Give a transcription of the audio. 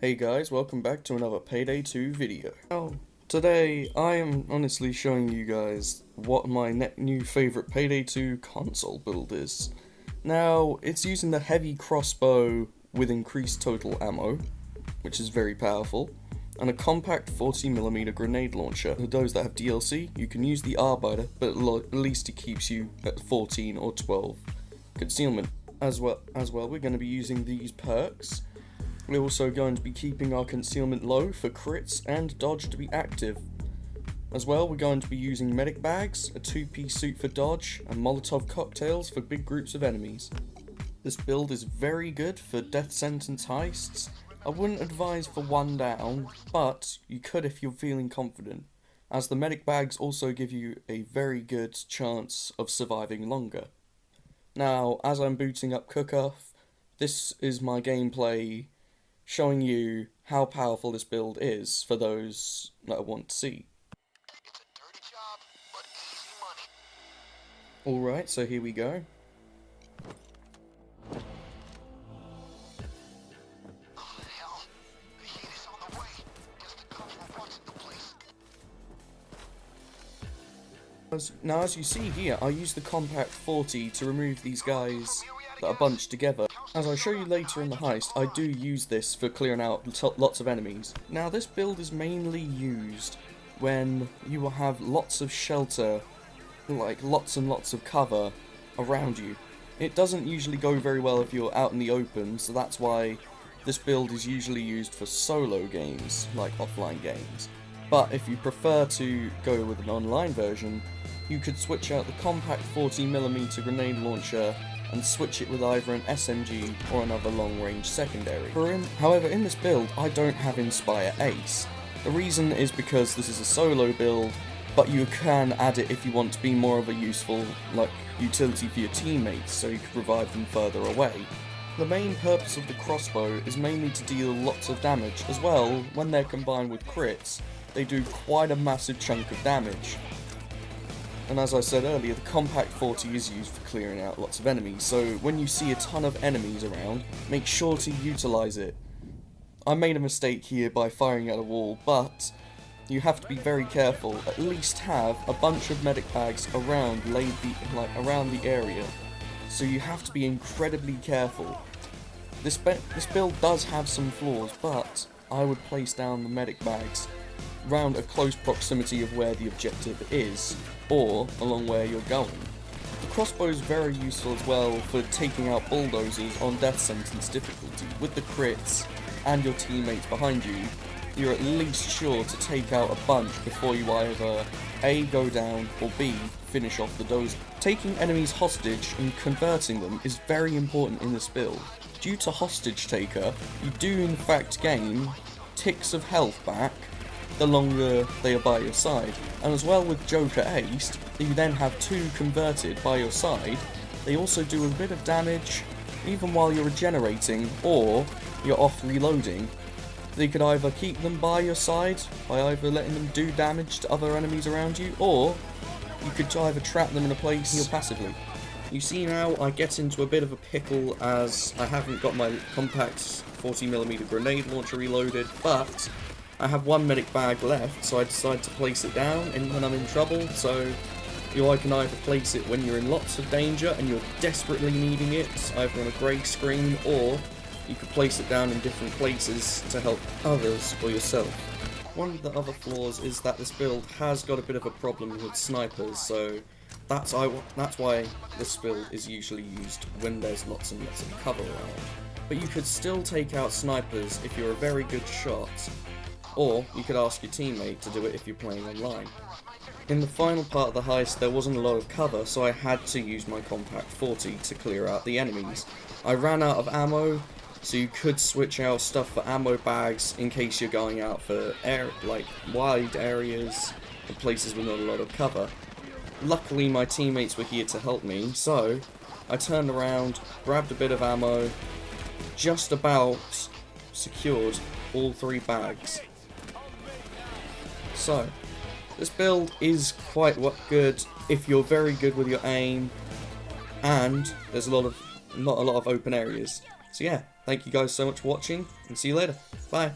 Hey guys, welcome back to another Payday 2 video. Now, today I am honestly showing you guys what my new favourite Payday 2 console build is. Now, it's using the heavy crossbow with increased total ammo, which is very powerful, and a compact 40mm grenade launcher. For those that have DLC, you can use the Arbiter, but at least it keeps you at 14 or 12 concealment. As well, as well, we're going to be using these perks, we're also going to be keeping our concealment low for crits and dodge to be active. As well, we're going to be using medic bags, a two-piece suit for dodge, and Molotov cocktails for big groups of enemies. This build is very good for death sentence heists. I wouldn't advise for one down, but you could if you're feeling confident, as the medic bags also give you a very good chance of surviving longer. Now, as I'm booting up Cookoff, this is my gameplay showing you how powerful this build is for those that want to see. Alright, so here we go. Now as you see here, I use the Compact 40 to remove these guys that are bunched together. As I show you later in the heist, I do use this for clearing out lots of enemies. Now this build is mainly used when you will have lots of shelter, like lots and lots of cover around you. It doesn't usually go very well if you're out in the open, so that's why this build is usually used for solo games, like offline games. But if you prefer to go with an online version, you could switch out the compact 40mm grenade launcher and switch it with either an SMG or another long-range secondary. In, however, in this build, I don't have Inspire Ace. The reason is because this is a solo build, but you can add it if you want to be more of a useful like utility for your teammates, so you can revive them further away. The main purpose of the crossbow is mainly to deal lots of damage, as well, when they're combined with crits, they do quite a massive chunk of damage, and as I said earlier, the Compact 40 is used for clearing out lots of enemies, so when you see a ton of enemies around, make sure to utilise it. I made a mistake here by firing at a wall, but you have to be very careful. At least have a bunch of medic bags around laid the, like around the area. So you have to be incredibly careful. This, this build does have some flaws, but I would place down the medic bags round a close proximity of where the objective is, or along where you're going. The crossbow is very useful as well for taking out bulldozers on death sentence difficulty. With the crits and your teammates behind you, you're at least sure to take out a bunch before you either A. go down or B. finish off the dozer. Taking enemies hostage and converting them is very important in this build. Due to hostage taker, you do in fact gain ticks of health back the longer they are by your side. And as well with Joker Ace, you then have two converted by your side, they also do a bit of damage even while you're regenerating or you're off reloading. You could either keep them by your side by either letting them do damage to other enemies around you or you could either trap them in a place heal passively. You see now I get into a bit of a pickle as I haven't got my compact 40mm grenade launcher reloaded, but I have one medic bag left, so I decide to place it down and when I'm in trouble, so you I can either place it when you're in lots of danger and you're desperately needing it, either on a grey screen, or you could place it down in different places to help others or yourself. One of the other flaws is that this build has got a bit of a problem with snipers, so that's, I, that's why this build is usually used when there's lots and lots of cover around. But you could still take out snipers if you're a very good shot, or you could ask your teammate to do it if you're playing online. In the final part of the heist there wasn't a lot of cover so I had to use my compact 40 to clear out the enemies. I ran out of ammo so you could switch out stuff for ammo bags in case you're going out for air like wide areas or places with not a lot of cover. Luckily my teammates were here to help me so I turned around, grabbed a bit of ammo, just about secured all three bags so, this build is quite good if you're very good with your aim, and there's a lot of not a lot of open areas. So yeah, Thank you guys so much for watching, and see you later. Bye.